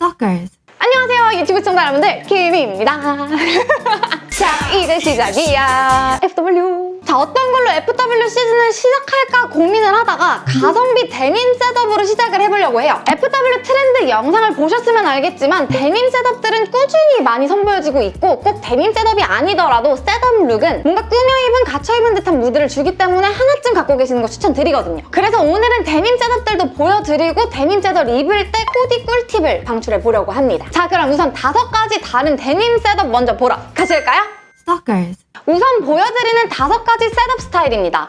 Stalkers. 안녕하세요 유튜브 시청자 여러분들 김입니다 자 이제 시작이야. FW 자 어떤 걸로 FW 시즌을 시작할까 고민을 하다가 가성비 데님 setup으로 시작을 해보려고 해요. FW 트렌드 영상을 보셨으면 알겠지만 데님 setup들은 꾸준히 많이 선보여지고 있고 꼭 데님 setup이 아니더라도 setup look은 뭔가 꾸며 입은 갖춰입은 듯한 무드를 주기 때문에 하나쯤 갖고 계시는 거 추천드리거든요. 그래서 오늘은 데님 setup들도 보여드리고 데님 setup 입을 때 코디 꿀팁을 방출해보려고 합니다. 자 그럼 우선 다섯 가지 다른 데님 setup 먼저 보러 가실까요? Stalkers. 우선 보여드리는 다섯 가지 setup 스타일입니다.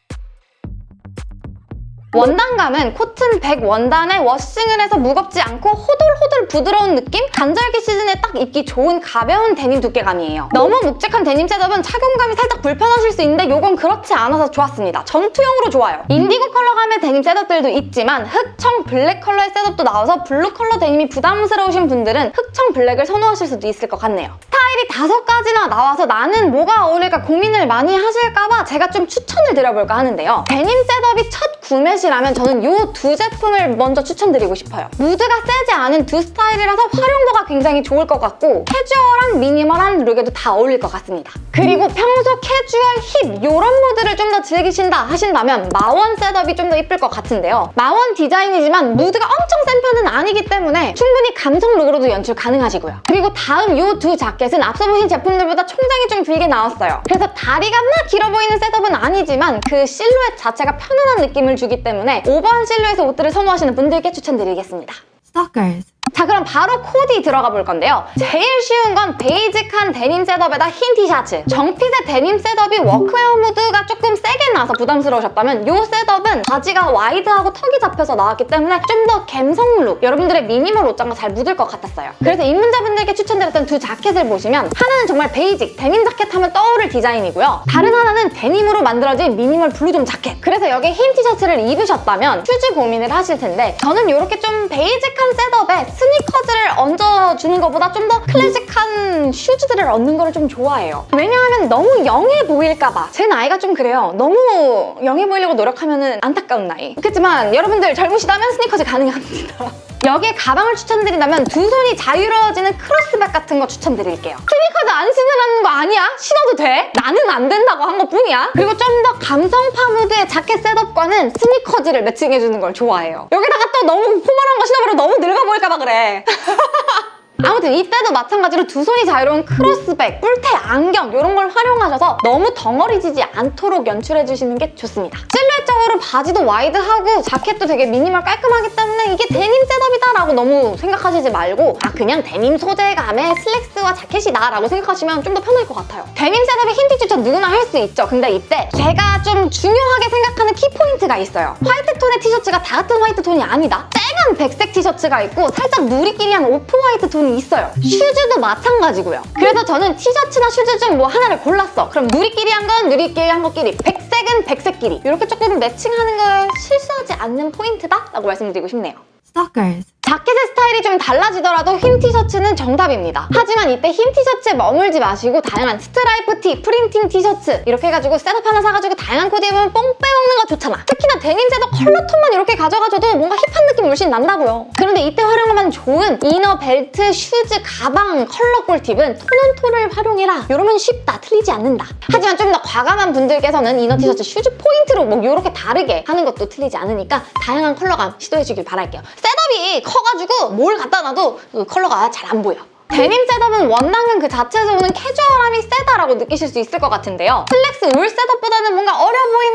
원단감은 코튼 100 원단에 washing을 해서 무겁지 않고 호돌호돌 부드러운 느낌? 간절기 시즌에 딱 입기 좋은 가벼운 데님 두께감이에요. 너무 묵직한 데님 setup은 착용감이 살짝 불편하실 수 있는데 이건 그렇지 않아서 좋았습니다. 전투용으로 좋아요. 인디고 컬러감의 데님 setup들도 있지만 흑청 블랙 컬러의 setup도 나와서 블루 컬러 데님이 부담스러우신 분들은 흑청 블랙을 선호하실 수도 있을 것 같네요. 스타일이 다섯 가지나 나와서 나는 뭐가 어울릴까 고민을 많이 하실까봐 제가 좀 추천을 드려볼까 하는데요. 데님 setup이 첫 구매시라면 저는 이 두 제품을 먼저 추천드리고 싶어요. 무드가 세지 않은 두 스타일이라서 활용도가 굉장히 좋을 것 같고 캐주얼한 minimal한 look에도 다 어울릴 것 같습니다. 그리고 평소 캐주얼, 힙 이런 무드를 좀 더 즐기신다 하신다면 마원 셋업이 좀 더 이쁠 것 같은데요. MA-1 디자인이지만 무드가 엄청 센 편은 아니기 때문에 충분히 감성 look으로도 연출 가능하시고요. 그리고 다음 이 두 자켓은 앞서 보신 제품들보다 총장이 좀 길게 나왔어요. 그래서 다리가 막 길어 보이는 setup은 아니지만 그 실루엣 자체가 편안한 느낌을 주기 때문에 오버한 실루엣의 옷들을 선호하시는 분들께 추천드리겠습니다. Stalkers. 자 그럼 바로 코디 들어가 볼 건데요. 제일 쉬운 건 basic한 데님 setup에다 흰 티셔츠. 정fit의 데님 setup이 workwear 무드가 조금 세게 나서 부담스러우셨다면 이 setup은 바지가 wide하고 tuck이 잡혀서 나왔기 때문에 좀 더 갬성 look, 여러분들의 미니멀 옷장과 잘 묻을 것 같았어요. 그래서 입문자분들께 추천드렸던 두 자켓을 보시면 하나는 정말 basic, 데님 자켓 하면 떠오를 디자인이고요. 다른 하나는 데님으로 만들어진 미니멀 블루존 자켓. 그래서 여기에 흰 티셔츠를 입으셨다면 슈즈 고민을 하실 텐데 저는 이렇게 좀 basic한 setup에 커즈를 얹어주는 것보다 좀 더 클래식한 슈즈들을 얹는 거를 좀 좋아해요. 왜냐하면 너무 young해 보일까 봐. 제 나이가 좀 그래요. 너무 young해 보이려고 노력하면 안타까운 나이. 그렇지만 여러분들 젊으시다면 스니커즈 가능합니다. 여기에 가방을 추천드린다면 두 손이 자유로워지는 cross bag 같은 거 추천드릴게요. 스니커즈 안 신으라는 거 아니야? 신어도 돼? 나는 안 된다고 한 것 뿐이야. 그리고 좀 더 감성 파 무드의 자켓 setup과는 스니커즈를 matching해주는 걸 좋아해요. 여기다가 또 너무 formal한 거 신어버려 너무 늙어 보일까 봐 그래. 아무튼 이때도 마찬가지로 두 손이 자유로운 cross bag, 뿔테 안경 이런 걸 활용하셔서 너무 덩어리지지 않도록 연출해주시는 게 좋습니다. 실루엣적으로 바지도 wide하고 자켓도 되게 미니멀 깔끔하기 때문에 이게 데님 setup이다 라고 너무 생각하시지 말고 아 그냥 데님 소재감의 슬랙스와 자켓이다 라고 생각하시면 좀 더 편할 것 같아요. 데님 setup에 흰 티셔츠 누구나 할 수 있죠. 근데 이때 제가 좀 중요하게 생각하는 키포인트가 있어요. 화이트 톤의 티셔츠가 다 같은 화이트 톤이 아니다. 쨍한 백색 티셔츠가 있고 살짝 누리끼리한 off white 톤이 있어요. 슈즈도 마찬가지고요. 그래서 저는 티셔츠나 슈즈 중 뭐 하나를 골랐어. 그럼 누리끼리 한 건 누리끼리 한 것끼리, 백색은 백색끼리 이렇게 조금 matching하는 걸 실수하지 않는 포인트다? 라고 말씀드리고 싶네요. Stalkers. 자켓의 스타일이 좀 달라지더라도 흰 티셔츠는 정답입니다. 하지만 이때 흰 티셔츠에 머물지 마시고 다양한 스트라이프 티, 프린팅 티셔츠 이렇게 해가지고 setup 하나 사가지고 다양한 코디 입으면 뽕 빼먹는 거 좋잖아. 특히나 데님 setup 컬러 톤만 이렇게 가져가줘도 뭔가 힙한 느낌 물씬 난다고요. 그런데 이때 활용하면 좋은 inner, 벨트, 슈즈, 가방, 컬러 꿀팁은 tone on tone을 활용해라. 이러면 쉽다, 틀리지 않는다. 하지만 좀 더 과감한 분들께서는 inner 티셔츠 슈즈 포인트로 뭐 이렇게 다르게 하는 것도 틀리지 않으니까 다양한 컬러감 시도해주길 바랄게요. setup 이 커가지고 뭘 갖다 놔도 그 컬러가 잘 안 보여. 데님 setup은 원단은 그 자체에서 오는 캐주얼함이 세다라고 느끼실 수 있을 것 같은데요. 슬랙스 울 setup보다는 뭔가 어려 보인다라는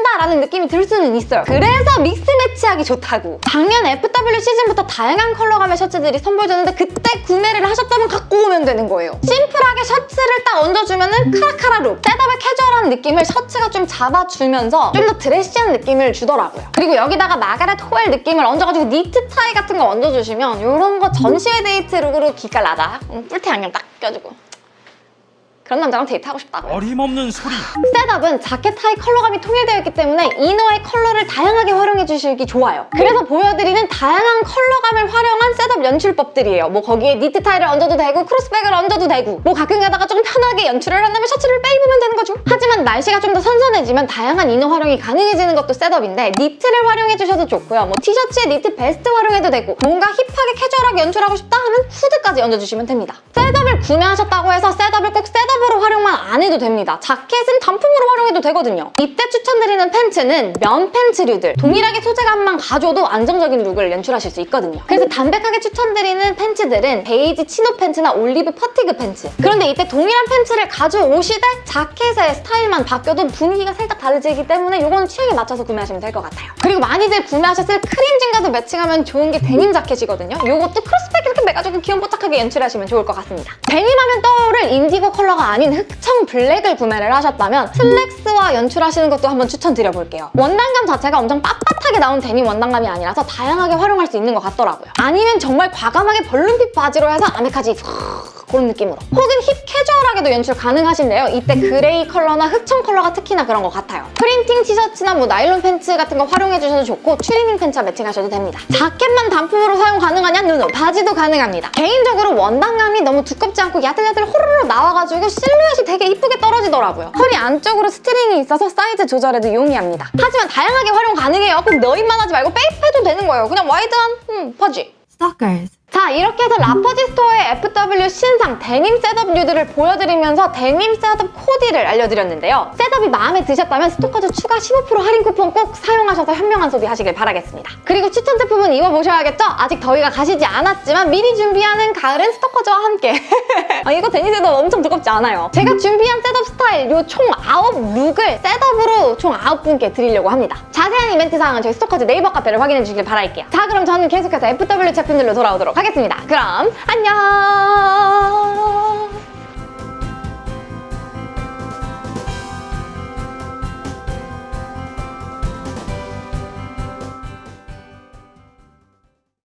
느낌이 들 수는 있어요. 그래서 mix match하기 좋다고. 작년 FW 시즌부터 다양한 컬러감의 셔츠들이 선보여졌는데 그때 구매를 하셨다면 갖고 오면 되는 거예요. 심플하게 셔츠를 딱 얹어주면 은 카라카라 룩. setup의 캐주얼한 느낌을 셔츠가 좀 잡아주면서 좀 더 드레시한 느낌을 주더라고요. 그리고 여기다가 마가렛 호웰 느낌을 얹어가지고 니트 타이 같은 거 얹어주시면 이런 거 전시회 데이트 룩으로 기깔나다. 음, 뿔테 안경 딱 껴주고 그런 남자랑 데이트하고 싶다고요. 어림없는 소리 setup은 자켓 하의 컬러감이 통일되어 있기 때문에 이너의 컬러를 다양하게 활용해 주시기 좋아요. 그래서 보여드리는 다양한 컬러감을 활용한 setup 연출법들이에요. 뭐 거기에 니트 타이를 얹어도 되고 크로스백을 얹어도 되고 뭐 가끔 가다가 좀 편하게 연출을 한다면 셔츠를 빼입으면 되는 거죠. 하지만 날씨가 좀 더 선선해지면 다양한 inner 활용이 가능해지는 것도 setup인데 니트를 활용해 주셔도 좋고요. 뭐 티셔츠에 니트 베스트 활용해도 되고 뭔가 힙하게 캐주얼하게 연출하고 싶다 하면 후드까지 얹어주시면 됩니다. setup 을 구매하셨다고 해서 setup을 꼭 setup으로 활용만 안 해도 됩니다. 자켓은 단품으로 활용해도 되거든요. 이때 추천드리는 팬츠는 면 팬츠류들. 동일하게 소재감만 가져도 안정적인 룩을 연출하실 수 있거든요. 그래서 담백하게 추천드리는 팬츠들은 베이지 chino 팬츠나 올리브 fatigue 팬츠. 그런데 이때 동일한 팬츠를 가져오시되 자켓의 스타일만 바뀌어도 분위기가 살짝 다르지기 때문에 이거는 취향에 맞춰서 구매하시면 될 것 같아요. 그리고 많이들 구매하셨을 크림진과도 매칭하면 좋은 게 데님 자켓이거든요. 이것도 크로스백 이렇게 매가지고 귀염뽀짝하게 연출하시면 좋을 것 같습니다. 데님하면 떠오를 인디고 컬러가 아닌 흑청 블랙을 구매를 하셨다면 슬랙스와 연출하시는 것도 한번 추천드려볼게요. 원단감 자체가 엄청 빳빳하게 나온 데님 원단감이 아니라서 다양하게 활용할 수 있는 것 같더라고요. 아니면 정말 과감하게 balloon fit 바지로 해서 아메카지 그런 느낌으로 혹은 힙 캐주얼하게도 연출 가능하신데요. 이때 그레이 컬러나 흑청 컬러가 특히나 그런 것 같아요. 프린팅 티셔츠나 뭐 나일론 팬츠 같은 거 활용해 주셔도 좋고 추리닝 팬츠와 매칭하셔도 됩니다. 자켓만 단품으로 사용 가능하냐? 누노 바지도 가능합니다. 개인적으로 원단감이 너무 두껍지 않고 야들야들 호로로 나와가지고 실루엣이 되게 이쁘게 떨어지더라고요. 허리 안쪽으로 스트링이 있어서 사이즈 조절에도 용이합니다. 하지만 다양하게 활용 가능해요. 꼭 넣입만 하지 말고 빼입해도 되는 거예요. 그냥 와이드한 음, 바지. Stalkers. 자 이렇게 해서 라퍼지 스토어의 FW 신상 데님 setup 류들을 보여드리면서 데님 setup 코디를 알려드렸는데요. setup이 마음에 드셨다면 스토커즈 추가 15% 할인 쿠폰 꼭 사용하셔서 현명한 소비하시길 바라겠습니다. 그리고 추천 제품은 입어보셔야겠죠? 아직 더위가 가시지 않았지만 미리 준비하는 가을은 스토커즈와 함께 아, 이거 데님 setup 엄청 두껍지 않아요. 제가 준비한 setup 스타일 요 총 9룩을 setup으로 총 9분께 드리려고 합니다. 자세한 이벤트 사항은 저희 스토커즈 네이버 카페를 확인해 주시길 바랄게요. 자 그럼 저는 계속해서 FW 제품들로 돌아오도록 하겠습니다. 그럼 안녕!